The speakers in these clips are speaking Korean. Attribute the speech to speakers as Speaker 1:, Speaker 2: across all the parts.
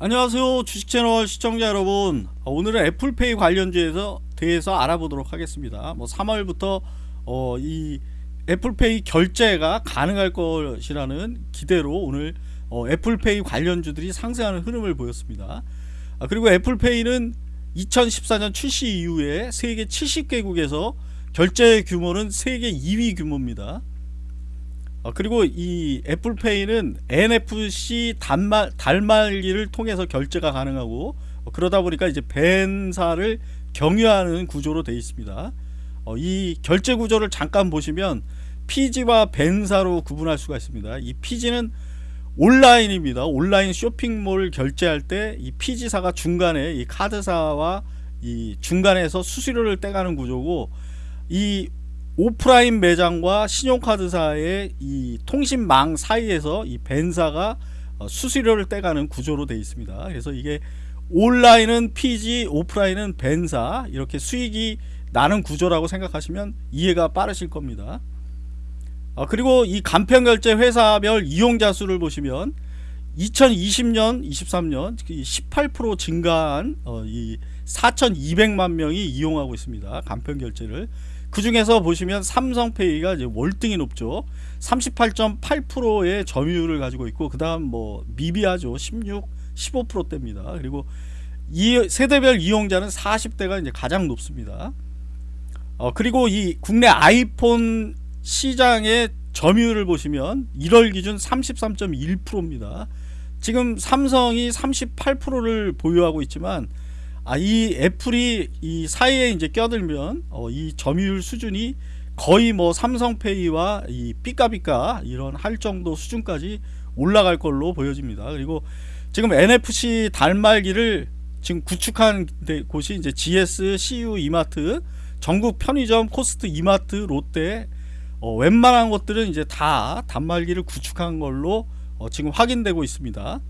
Speaker 1: 안녕하세요. 주식채널 시청자 여러분. 어, 오늘은 애플페이 관련주에서 대해서 알아보도록 하겠습니다. 뭐 3월부터 어, 이 애플페이 결제가 가능할 것이라는 기대로 오늘 어, 애플페이 관련주들이 상승하는 흐름을 보였습니다. 아, 그리고 애플페이는 2014년 출시 이후에 세계 70개국에서 결제 규모는 세계 2위 규모입니다 어, 그리고 이 애플페이는 NFC 단말, 달말기를 통해서 결제가 가능하고 어, 그러다 보니까 이제 벤사를 경유하는 구조로 되어 있습니다. 어, 이 결제 구조를 잠깐 보시면 PG와 벤사로 구분할 수가 있습니다. 이 PG는 온라인입니다. 온라인 쇼핑몰 결제할 때이 PG사가 중간에 이 카드사와 이 중간에서 수수료를 떼가는 구조고 이 오프라인 매장과 신용카드사의 이 통신망 사이에서 이 벤사가 어, 수수료를 떼가는 구조로 되어 있습니다. 그래서 이게 온라인은 PG, 오프라인은 벤사 이렇게 수익이 나는 구조라고 생각하시면 이해가 빠르실 겁니다. 어, 그리고 이 간편결제 회사별 이용자 수를 보시면 2020년, 23년 18% 증가한 어, 이 4,200만 명이 이용하고 있습니다. 간편결제를 그 중에서 보시면 삼성페이가 이제 월등히 높죠. 38.8%의 점유율을 가지고 있고 그 다음 뭐 미비하죠. 16 15%대입니다. 그리고 이 세대별 이용자는 40대가 이제 가장 높습니다. 어 그리고 이 국내 아이폰 시장의 점유율을 보시면 1월 기준 33.1%입니다. 지금 삼성이 38%를 보유하고 있지만 아, 이 애플이 이 사이에 이제 껴들면 어, 이 점유율 수준이 거의 뭐 삼성페이와 이 삐까삐까 이런 할 정도 수준까지 올라갈 걸로 보여집니다. 그리고 지금 NFC 단말기를 지금 구축한 곳이 이제 GS, CU, 이마트, 전국 편의점, 코스트코, 이마트, 롯데 어, 웬만한 것들은 이제 다 단말기를 구축한 걸로 어, 지금 확인되고 있습니다.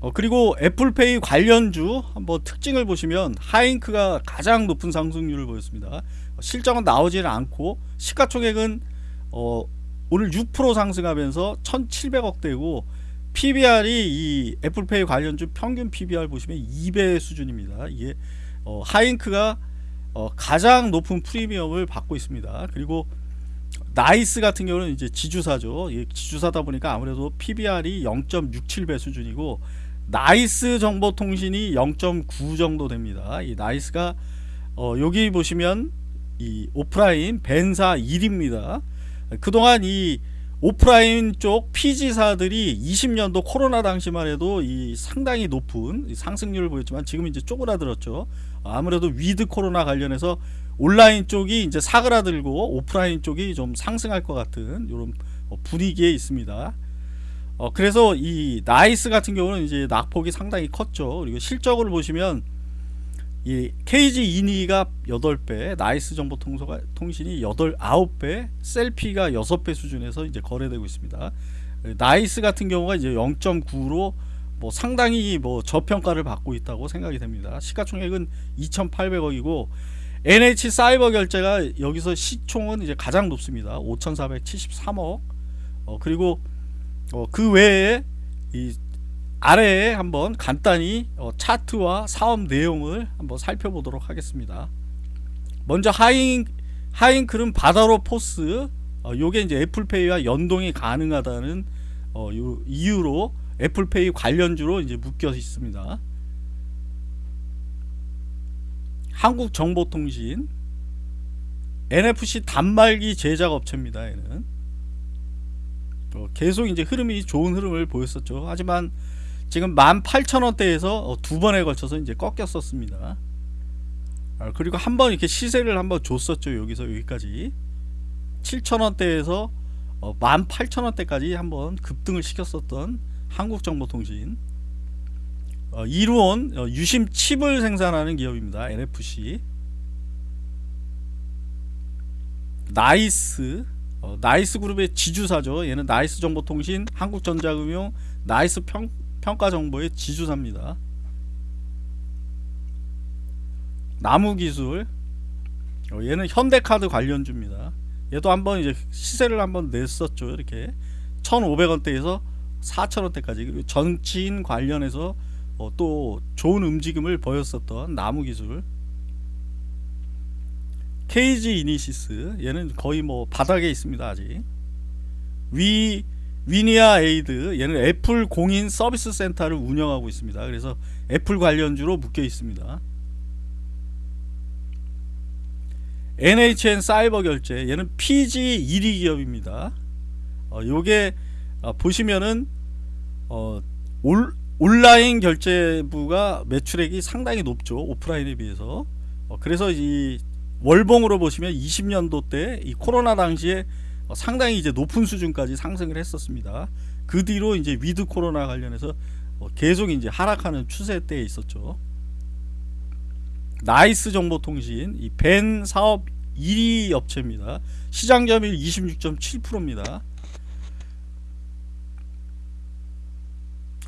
Speaker 1: 어, 그리고 애플페이 관련주 한번 특징을 보시면 하잉크가 가장 높은 상승률을 보였습니다. 실적은 나오지는 않고 시가총액은 어, 오늘 6% 상승하면서 1700억대고 PBR이 이 애플페이 관련주 평균 PBR 보시면 2배 수준입니다. 이게 어, 하잉크가 어, 가장 높은 프리미엄을 받고 있습니다. 그리고 나이스 같은 경우는 이제 지주사죠. 지주사다 보니까 아무래도 PBR이 0.67배 수준이고 나이스 정보통신이 0.9 정도 됩니다. 이 나이스가 어, 여기 보시면 이 오프라인 VAN사 1위입니다. 그동안 이 오프라인 쪽 PG사들이 20년도 코로나 당시만 해도 이 상당히 높은 상승률을 보였지만 지금 이제 쪼그라들었죠. 아무래도 위드 코로나 관련해서 온라인 쪽이 이제 사그라들고 오프라인 쪽이 좀 상승할 것 같은 이런 분위기에 있습니다. 어, 그래서 이 나이스 같은 경우는 이제 낙폭이 상당히 컸죠. 그리고 실적으로 보시면 이 KG 이니가 8배, 나이스 정보 통신이 8, 9배, 셀피가 6배 수준에서 이제 거래되고 있습니다. 나이스 같은 경우가 이제 0.9로 뭐 상당히 뭐 저평가를 받고 있다고 생각이 됩니다. 시가총액은 2,800억이고 NH 사이버 결제가 여기서 시총은 이제 가장 높습니다. 5,473억. 어, 그리고 어, 그 외에 이 아래에 한번 간단히 어, 차트와 사업 내용을 한번 살펴보도록 하겠습니다. 먼저 하잉 하잉크는 바다로 포스 어, 요게 이제 애플페이와 연동이 가능하다는 어, 이유로 애플페이 관련주로 이제 묶여 있습니다. 한국정보통신 NFC 단말기 제작 업체입니다. 얘는 어, 계속 이제 흐름이 좋은 흐름을 보였었죠. 하지만 지금 18,000원대에서 어, 두 번에 걸쳐서 이제 꺾였었습니다. 아, 그리고 한 번 이렇게 시세를 한번 줬었죠. 여기서 여기까지 7,000원대에서 18,000원대까지 어, 한번 급등을 시켰었던 한국정보통신 이루온 유심 칩을 생산하는 기업입니다. NFC 나이스 어, 나이스 그룹의 지주사죠. 얘는 나이스 정보통신, 한국전자금융, 나이스 평, 평가정보의 지주사입니다. 나무기술 어, 얘는 현대카드 관련주입니다. 얘도 한번 이제 시세를 한번 냈었죠. 이렇게 1,500원대에서 4,000원대까지 그리고 정치인 관련해서 어, 또 좋은 움직임을 보였었던 나무 기술 KG 이니시스 얘는 거의 뭐 바닥에 있습니다 아직. 위 위니아 에이드 얘는 애플 공인 서비스 센터를 운영하고 있습니다. 그래서 애플 관련주로 묶여 있습니다. NHN 사이버 결제 얘는 PG 1위 기업입니다. 어, 요게 어, 보시면은 어, 올, 온라인 결제부가 매출액이 상당히 높죠 오프라인에 비해서. 어, 그래서 이 월봉으로 보시면 20년도 때 이 코로나 당시에 어, 상당히 이제 높은 수준까지 상승을 했었습니다. 그 뒤로 이제 위드 코로나 관련해서 어, 계속 이제 하락하는 추세 때에 있었죠. 나이스 정보통신 이 VAN 사업 1위 업체입니다. 시장 점유율 26.7%입니다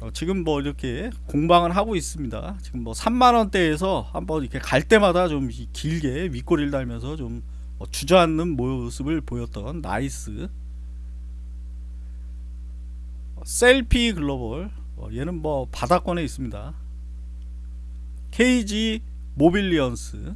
Speaker 1: 어, 지금 뭐 이렇게 공방을 하고 있습니다. 지금 뭐 3만 원대에서 한번 이렇게 갈 때마다 좀 이- 길게 윗꼬리를 달면서 좀 어, 주저앉는 모습을 보였던 나이스 어, 셀피 글로벌 어, 얘는 뭐 바닥권에 있습니다. KG 모빌리언스